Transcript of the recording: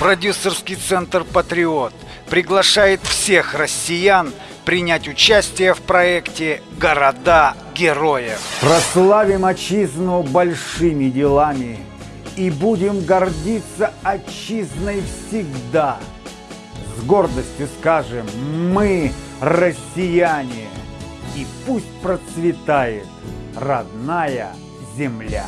Продюсерский центр «Патриот» приглашает всех россиян принять участие в проекте «Города героев». Прославим отчизну большими делами и будем гордиться отчизной всегда. С гордостью скажем «Мы россияне» и пусть процветает родная земля.